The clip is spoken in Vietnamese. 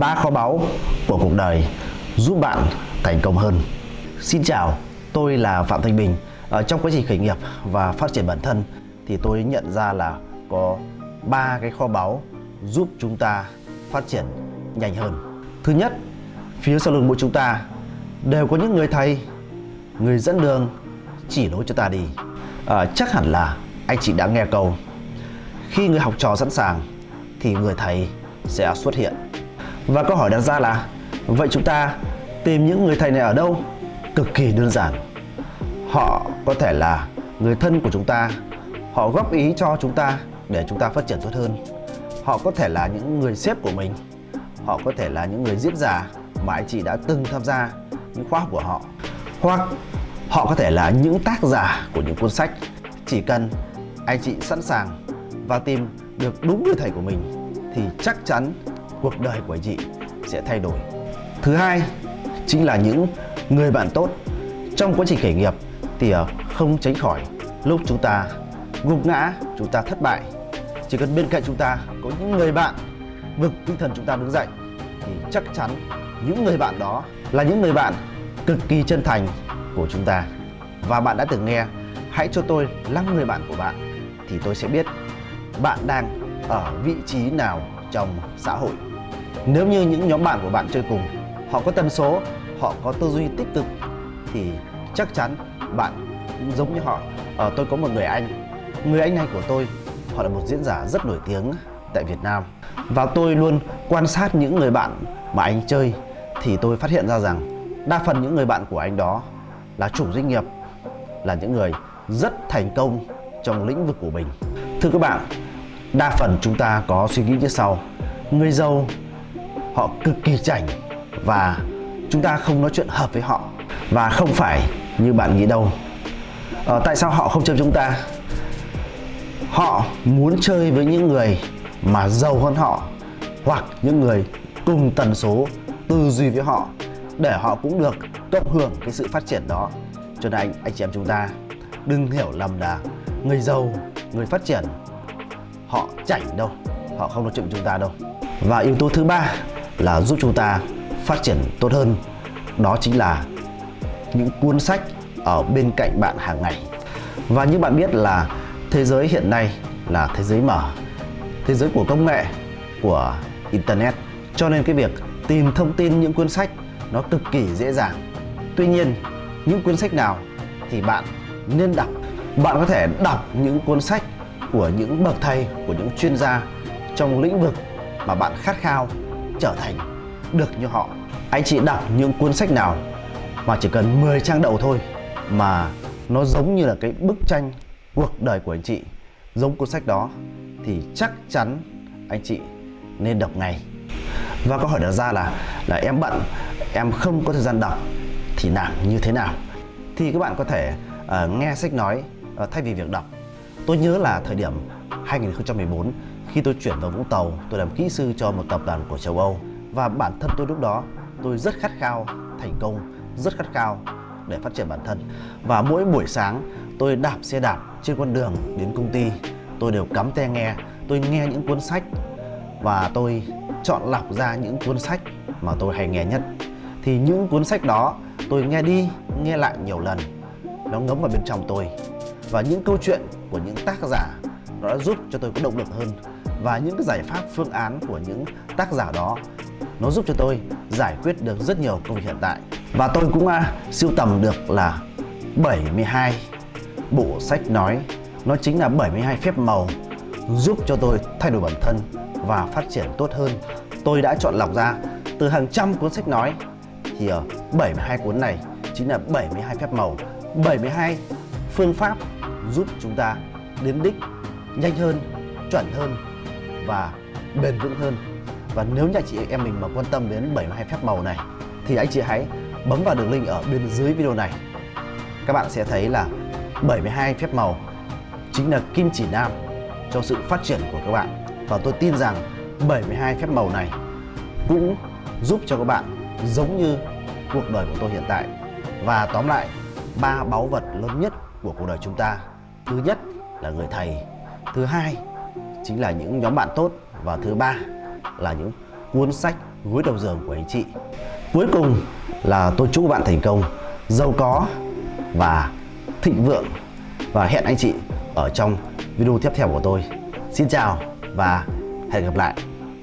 ba kho báu của cuộc đời giúp bạn thành công hơn. Xin chào, tôi là Phạm Thanh Bình. Ở trong quá trình khởi nghiệp và phát triển bản thân thì tôi nhận ra là có ba cái kho báu giúp chúng ta phát triển nhanh hơn. Thứ nhất, phía sau lưng mỗi chúng ta đều có những người thầy, người dẫn đường chỉ lối cho ta đi. À, chắc hẳn là anh chị đã nghe câu khi người học trò sẵn sàng thì người thầy sẽ xuất hiện. Và câu hỏi đặt ra là vậy chúng ta tìm những người thầy này ở đâu? Cực kỳ đơn giản. Họ có thể là người thân của chúng ta, họ góp ý cho chúng ta để chúng ta phát triển tốt hơn. Họ có thể là những người sếp của mình, họ có thể là những người diễn giả mà anh chị đã từng tham gia những khóa học của họ. Hoặc họ có thể là những tác giả của những cuốn sách. Chỉ cần anh chị sẵn sàng và tìm được đúng người thầy của mình thì chắc chắn cuộc đời của chị sẽ thay đổi. Thứ hai chính là những người bạn tốt. Trong quá trình khởi nghiệp thì ờ, không tránh khỏi lúc chúng ta gục ngã, chúng ta thất bại. Chỉ cần bên cạnh chúng ta có những người bạn vực tinh thần chúng ta đứng dậy thì chắc chắn những người bạn đó là những người bạn cực kỳ chân thành của chúng ta. Và bạn đã từng nghe hãy cho tôi 5 người bạn của bạn thì tôi sẽ biết bạn đang ở vị trí nào trong xã hội. Nếu như những nhóm bạn của bạn chơi cùng họ có tần số, họ có tư duy tích cực thì chắc chắn bạn cũng giống như họ. Ờ, tôi có một người anh, người anh này của tôi, họ là một diễn giả rất nổi tiếng tại Việt Nam. Và tôi luôn quan sát những người bạn mà anh chơi thì tôi phát hiện ra rằng đa phần những người bạn của anh đó là chủ doanh nghiệp, là những người rất thành công trong lĩnh vực của mình. Thưa các bạn, đa phần chúng ta có suy nghĩ như sau. Người giàu họ cực kỳ chảnh và chúng ta không nói chuyện hợp với họ và không phải như bạn nghĩ đâu. À, tại sao họ không chơi chúng ta? Họ muốn chơi với những người mà giàu hơn họ hoặc những người cùng tần số tư duy với họ để họ cũng được cộng hưởng cái sự phát triển đó. Cho nên anh anh chị em chúng ta đừng hiểu lầm là người giàu, người phát triển họ chảnh đâu, họ không nói chuyện với chúng ta đâu. Và yếu tố thứ ba là giúp chúng ta phát triển tốt hơn đó chính là những cuốn sách ở bên cạnh bạn hàng ngày. Và như bạn biết là thế giới hiện nay là thế giới mở thế giới của công nghệ của internet. Cho nên cái việc tìm thông tin những cuốn sách nó cực kỳ dễ dàng. Tuy nhiên những cuốn sách nào thì bạn nên đọc. Bạn có thể đọc những cuốn sách của những bậc thầy của những chuyên gia trong lĩnh vực mà bạn khát khao trở thành được như họ. Anh chị đọc những cuốn sách nào mà chỉ cần 10 trang đầu thôi mà nó giống như là cái bức tranh cuộc đời của anh chị giống cuốn sách đó thì chắc chắn anh chị nên đọc ngay. Và câu hỏi đặt ra là là em bận em không có thời gian đọc thì làm như thế nào? Thì các bạn có thể uh, nghe sách nói uh, thay vì việc đọc tôi nhớ là thời điểm 2014 khi tôi chuyển vào Vũng Tàu, tôi làm kỹ sư cho một tập đoàn của châu Âu. Và bản thân tôi lúc đó, tôi rất khát khao thành công, rất khát khao để phát triển bản thân. Và mỗi buổi sáng, tôi đạp xe đạp trên con đường đến công ty. Tôi đều cắm tai nghe, tôi nghe những cuốn sách. Và tôi chọn lọc ra những cuốn sách mà tôi hay nghe nhất. Thì những cuốn sách đó, tôi nghe đi, nghe lại nhiều lần. Nó ngấm vào bên trong tôi và những câu chuyện của những tác giả nó đã giúp cho tôi có động lực hơn và những cái giải pháp phương án của những tác giả đó nó giúp cho tôi giải quyết được rất nhiều công việc hiện tại. Và tôi cũng à, uh, siêu tầm được là 72 bộ sách nói. Nó chính là 72 phép màu giúp cho tôi thay đổi bản thân và phát triển tốt hơn. Tôi đã chọn lọc ra từ hàng trăm cuốn sách nói thì ờ, ở 72 cuốn này chính là 72 phép màu. 72 phương pháp giúp chúng ta đến đích nhanh hơn chuẩn hơn và bền vững hơn và nếu như chị em mình mà quan tâm đến 72 phép màu này thì anh chị hãy bấm vào đường link ở bên dưới video này. Các bạn sẽ thấy là 72 phép màu chính là kim chỉ nam cho sự phát triển của các bạn. Và tôi tin rằng 72 phép màu này cũng giúp cho các bạn giống như cuộc đời của tôi hiện tại. Và tóm lại, ba báu vật lớn nhất của cuộc đời chúng ta. Thứ nhất là người thầy, thứ hai chính là những nhóm bạn tốt và thứ ba là những cuốn sách gối đầu giường của anh chị. Cuối cùng là tôi chúc các bạn thành công, giàu có và thịnh vượng và hẹn anh chị ở trong video tiếp theo của tôi. Xin chào và hẹn gặp lại.